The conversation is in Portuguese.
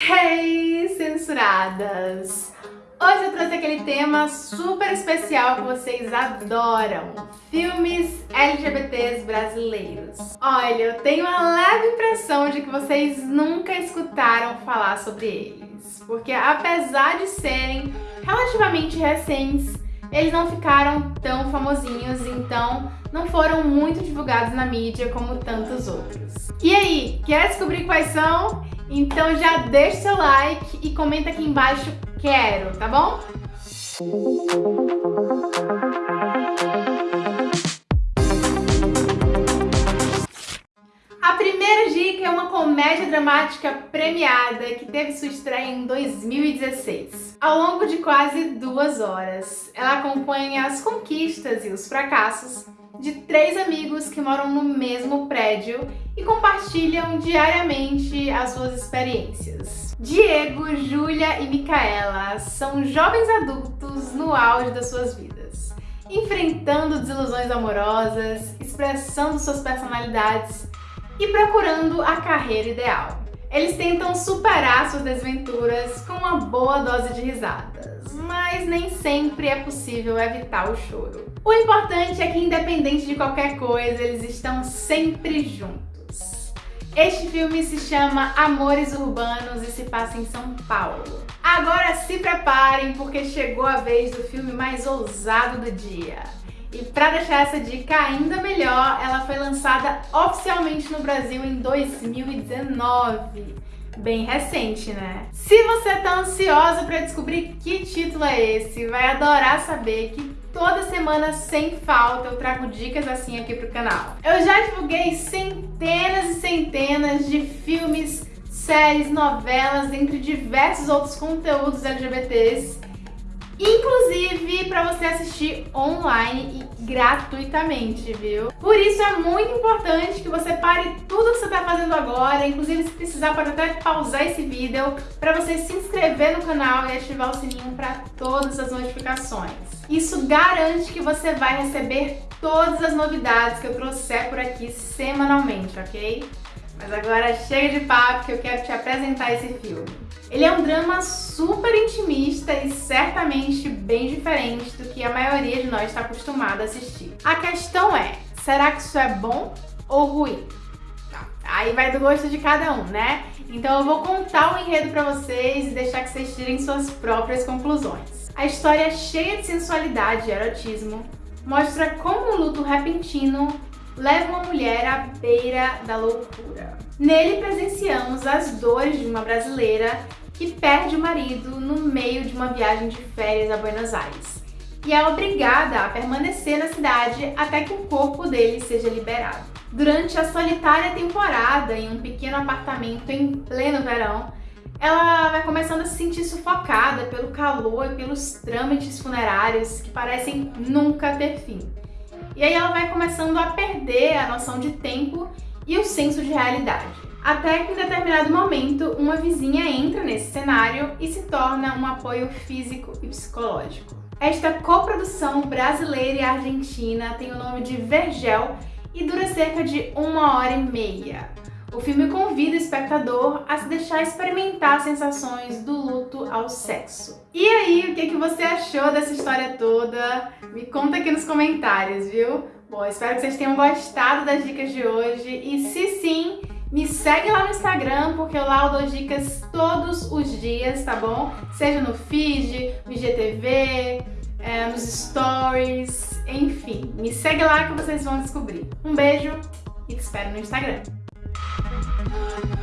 Hey, censuradas! Hoje eu trouxe aquele tema super especial que vocês adoram, filmes LGBTs brasileiros. Olha, eu tenho uma leve impressão de que vocês nunca escutaram falar sobre eles, porque apesar de serem relativamente recentes, eles não ficaram tão famosinhos, então não foram muito divulgados na mídia como tantos outros. E aí, quer descobrir quais são? Então já deixa seu like e comenta aqui embaixo quero, tá bom? A primeira dica é uma comédia dramática premiada que teve sua estreia em 2016. Ao longo de quase duas horas, ela acompanha as conquistas e os fracassos de três amigos que moram no mesmo prédio e compartilham diariamente as suas experiências. Diego, Júlia e Micaela são jovens adultos no auge das suas vidas, enfrentando desilusões amorosas, expressando suas personalidades e procurando a carreira ideal. Eles tentam superar suas desventuras com uma boa dose de risadas, mas nem sempre é possível evitar o choro. O importante é que, independente de qualquer coisa, eles estão sempre juntos. Este filme se chama Amores Urbanos e se passa em São Paulo. Agora se preparem, porque chegou a vez do filme mais ousado do dia. E para deixar essa dica ainda melhor, ela foi lançada oficialmente no Brasil em 2019. Bem recente, né? Se você tá ansiosa para descobrir que título é esse, vai adorar saber que toda semana, sem falta, eu trago dicas assim aqui pro canal. Eu já divulguei centenas e centenas de filmes, séries, novelas, entre diversos outros conteúdos LGBTs inclusive para você assistir online e gratuitamente, viu? Por isso é muito importante que você pare tudo que você está fazendo agora, inclusive se precisar pode até pausar esse vídeo para você se inscrever no canal e ativar o sininho para todas as notificações. Isso garante que você vai receber todas as novidades que eu trouxer por aqui semanalmente, ok? Mas agora chega de papo que eu quero te apresentar esse filme. Ele é um drama super intimista e certamente bem diferente do que a maioria de nós está acostumado a assistir. A questão é, será que isso é bom ou ruim? Tá, aí vai do gosto de cada um, né? Então eu vou contar o enredo pra vocês e deixar que vocês tirem suas próprias conclusões. A história é cheia de sensualidade e erotismo, mostra como um luto repentino leva uma mulher à beira da loucura. Nele presenciamos as dores de uma brasileira que perde o marido no meio de uma viagem de férias a Buenos Aires e é obrigada a permanecer na cidade até que o corpo dele seja liberado. Durante a solitária temporada em um pequeno apartamento em pleno verão, ela vai começando a se sentir sufocada pelo calor e pelos trâmites funerários que parecem nunca ter fim. E aí ela vai começando a perder a noção de tempo e o senso de realidade. Até que em determinado momento, uma vizinha entra nesse cenário e se torna um apoio físico e psicológico. Esta coprodução brasileira e argentina tem o nome de Vergel e dura cerca de uma hora e meia. O filme convida o espectador a se deixar experimentar sensações do luto ao sexo. E aí, o que, que você achou dessa história toda? Me conta aqui nos comentários, viu? Bom, espero que vocês tenham gostado das dicas de hoje e se sim, me segue lá no Instagram, porque lá eu dou dicas todos os dias, tá bom? Seja no feed, no IGTV, é, nos stories, enfim. Me segue lá que vocês vão descobrir. Um beijo e te espero no Instagram. Bye.